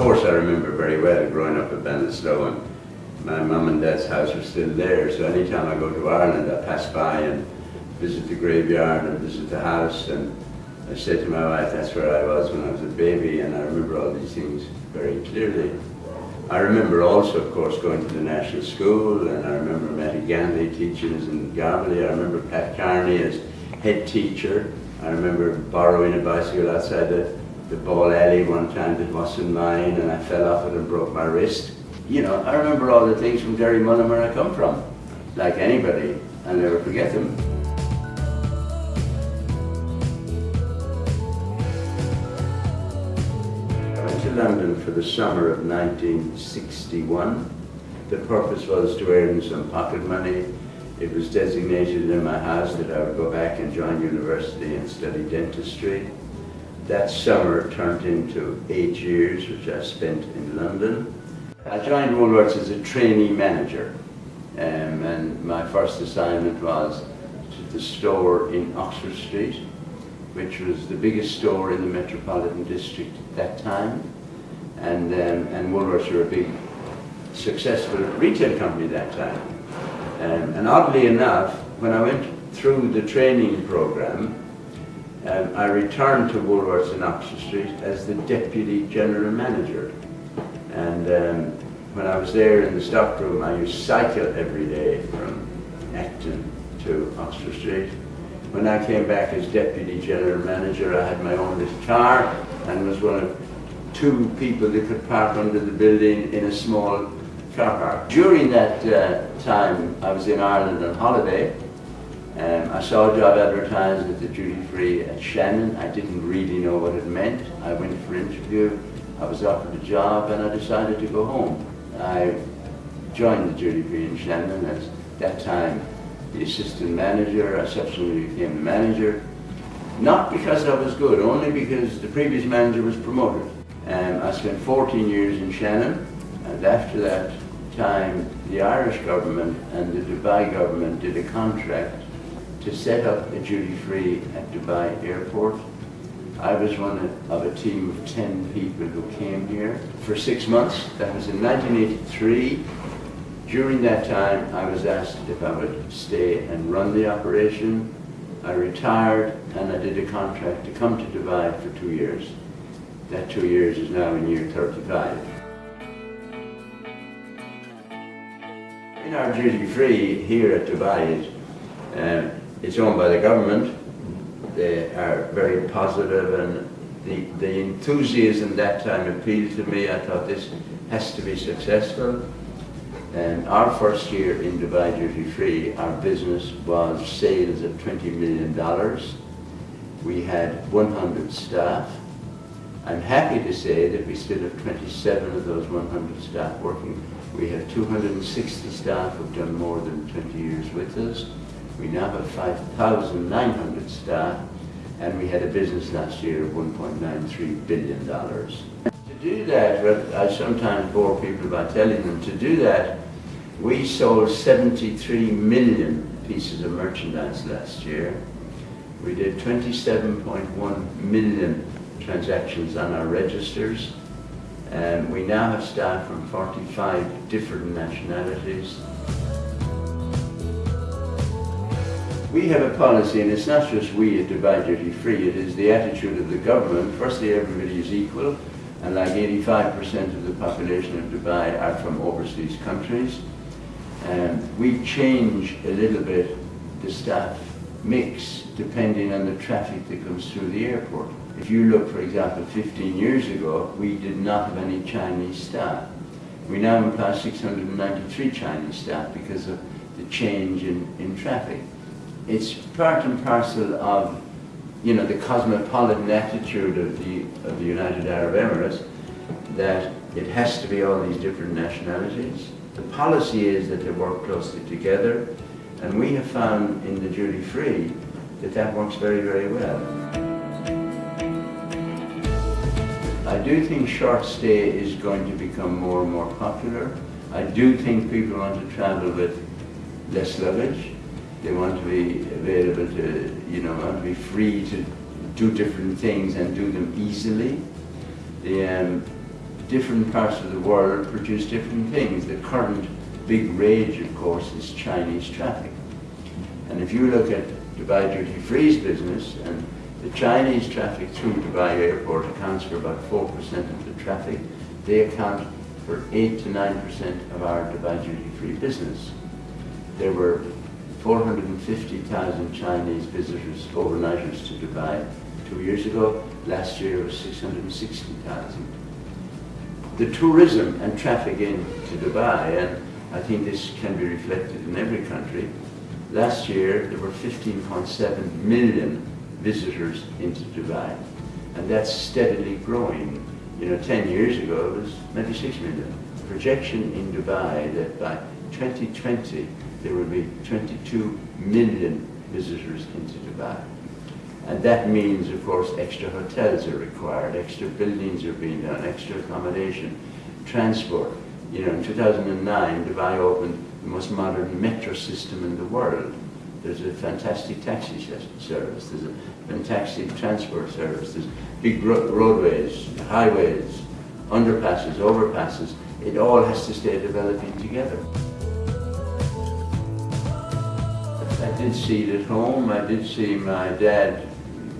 course I remember very well growing up in Ballinasloe and my mum and dad's house was still there, so anytime I go to Ireland I pass by and visit the graveyard and visit the house and I said to my wife that's where I was when I was a baby and I remember all these things very clearly. I remember also, of course, going to the National School, and I remember Matty Ganley teaching us in Garbally. I remember Pat Carney as head teacher. I remember borrowing a bicycle outside the, the ball alley one time that wasn't mine, and I fell off it and broke my wrist. You know, I remember all the things from Derrymullen where I come from. Like anybody, I'll never forget them. I went to London for the summer of 1961. The purpose was to earn some pocket money. It was designated in my house that I would go back and join university and study dentistry. That summer turned into eight years, which I spent in London. I joined Woolworths as a trainee manager, um, and my first assignment was to the store in Oxford Street, which was the biggest store in the Metropolitan District at that time. And, um, and Woolworths were a big, successful retail company at that time. Um, and oddly enough, when I went through the training program, um, I returned to Woolworths in Oxford Street as the Deputy General Manager. And um, when I was there in the stockroom, I used to cycle every day from Acton to Oxford Street. When I came back as Deputy General Manager, I had my own little car and was one of two people that could park under the building in a small car park. During that uh, time, I was in Ireland on holiday. Um, I saw a job advertised at the duty free at Shannon. I didn't really know what it meant. I went for an interview. I was offered a job and I decided to go home. I joined the duty free in Shannon as that time the assistant manager. I subsequently became the manager. Not because I was good, only because the previous manager was promoted. Um, I spent 14 years in Shannon, and after that time, the Irish government and the Dubai government did a contract to set up a duty-free at Dubai airport. I was one of a team of 10 people who came here for six months. That was in 1983. During that time, I was asked if I would stay and run the operation. I retired and I did a contract to come to Dubai for two years. That two years is now in year 35. In our duty free here at Dubai, um, it's owned by the government. They are very positive and the, the enthusiasm that time appealed to me. I thought this has to be successful. And our first year in Dubai Duty Free, our business was sales of $20 million. We had 100 staff I'm happy to say that we still have 27 of those 100 staff working. We have 260 staff who've done more than 20 years with us. We now have 5,900 staff, and we had a business last year of $1.93 billion. To do that, I sometimes bore people by telling them, to do that, we sold 73 million pieces of merchandise last year. We did 27.1 million transactions on our registers. And we now have staff from 45 different nationalities. We have a policy, and it's not just we at Dubai Duty Free, it is the attitude of the government. Firstly, everybody is equal, and like 85% of the population of Dubai are from overseas countries. And we change a little bit the staff mix depending on the traffic that comes through the airport. If you look, for example, 15 years ago, we did not have any Chinese staff. We now employ 693 Chinese staff because of the change in, in traffic. It's part and parcel of you know, the cosmopolitan attitude of the, of the United Arab Emirates that it has to be all these different nationalities. The policy is that they work closely together, and we have found in the duty free that that works very, very well. I do think short stay is going to become more and more popular. I do think people want to travel with less luggage. They want to be available to, you know, want to be free to do different things and do them easily. The, um, different parts of the world produce different things. The current big rage, of course, is Chinese traffic. And if you look at Dubai Duty Free's business, and the Chinese traffic through Dubai Airport accounts for about 4% of the traffic, they account for 8 to 9% of our Dubai Duty Free business. There were 450,000 Chinese visitors, overnighters to Dubai two years ago. Last year it was 660,000. The tourism and traffic in to Dubai, and I think this can be reflected in every country, last year there were 15.7 million visitors into Dubai. And that's steadily growing. You know, 10 years ago it was maybe 6 million. Projection in Dubai that by 2020 there will be 22 million visitors into Dubai. And that means, of course, extra hotels are required, extra buildings are being done, extra accommodation, transport. You know, in 2009, Dubai opened the most modern metro system in the world. There's a fantastic taxi service, there's a fantastic transport service, there's big roadways, highways, underpasses, overpasses. It all has to stay developing together. Did see it at home. I did see my dad,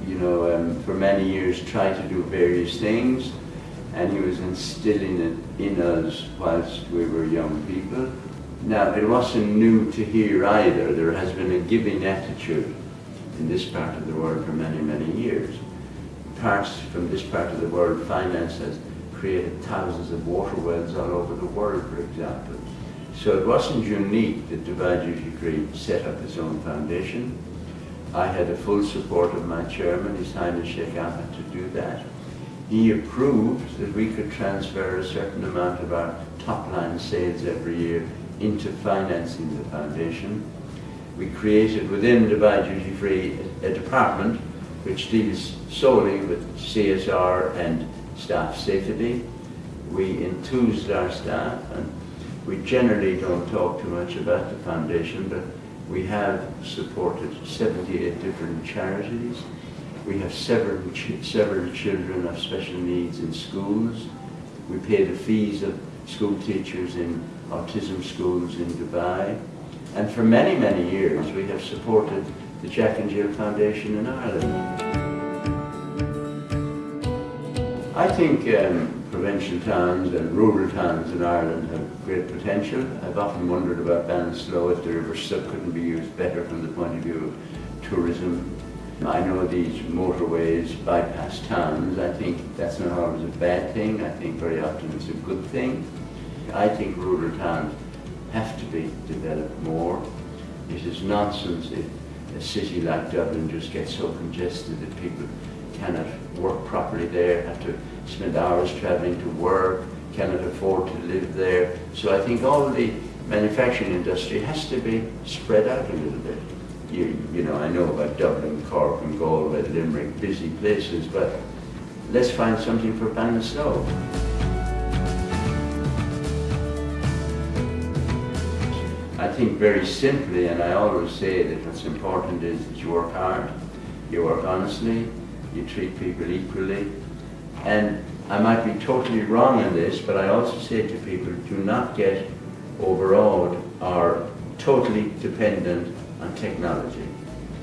you know, um, for many years try to do various things, and he was instilling it in us whilst we were young people. Now, it wasn't new to here either. There has been a giving attitude in this part of the world for many, many years. Parts from this part of the world, finance has created thousands of water wells all over the world, for example. So it wasn't unique that Duty Free set up its own foundation. I had the full support of my chairman, His Highness Sheikh Ahmed, to do that. He approved that we could transfer a certain amount of our top-line sales every year into financing the foundation. We created within Dubai Duty Free a department which deals solely with CSR and staff safety. We enthused our staff and we generally don't talk too much about the foundation, but we have supported 78 different charities. We have several, ch several children of special needs in schools. We pay the fees of school teachers in autism schools in Dubai. And for many, many years, we have supported the Jack and Jill Foundation in Ireland. I think um, provincial towns and rural towns in Ireland have great potential. I've often wondered about Ballinasloe if the River Suck couldn't be used better from the point of view of tourism. I know these motorways bypass towns. I think that's not always a bad thing. I think very often it's a good thing. I think rural towns have to be developed more. It is nonsense if a city like Dublin just gets so congested that people cannot work properly there, have to spend hours traveling to work, cannot afford to live there. So I think all the manufacturing industry has to be spread out a little bit. You, you know, I know about Dublin, Cork and Galway, Limerick, busy places, but let's find something for Ballinasloe. I think very simply, and I always say that what's important is that you work hard, you work honestly, you treat people equally. And I might be totally wrong in this, but I also say to people, do not get overawed or totally dependent on technology.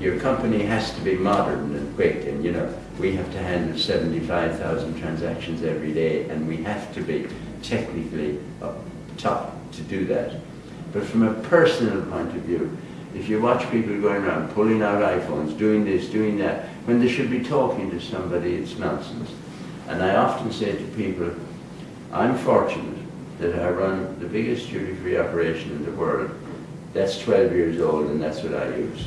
Your company has to be modern and quick, and you know, we have to handle 75,000 transactions every day, and we have to be technically up top to do that. But from a personal point of view, if you watch people going around pulling out iPhones, doing this, doing that, when they should be talking to somebody, it's nonsense. And I often say to people, I'm fortunate that I run the biggest duty-free operation in the world. That's 12 years old and that's what I use.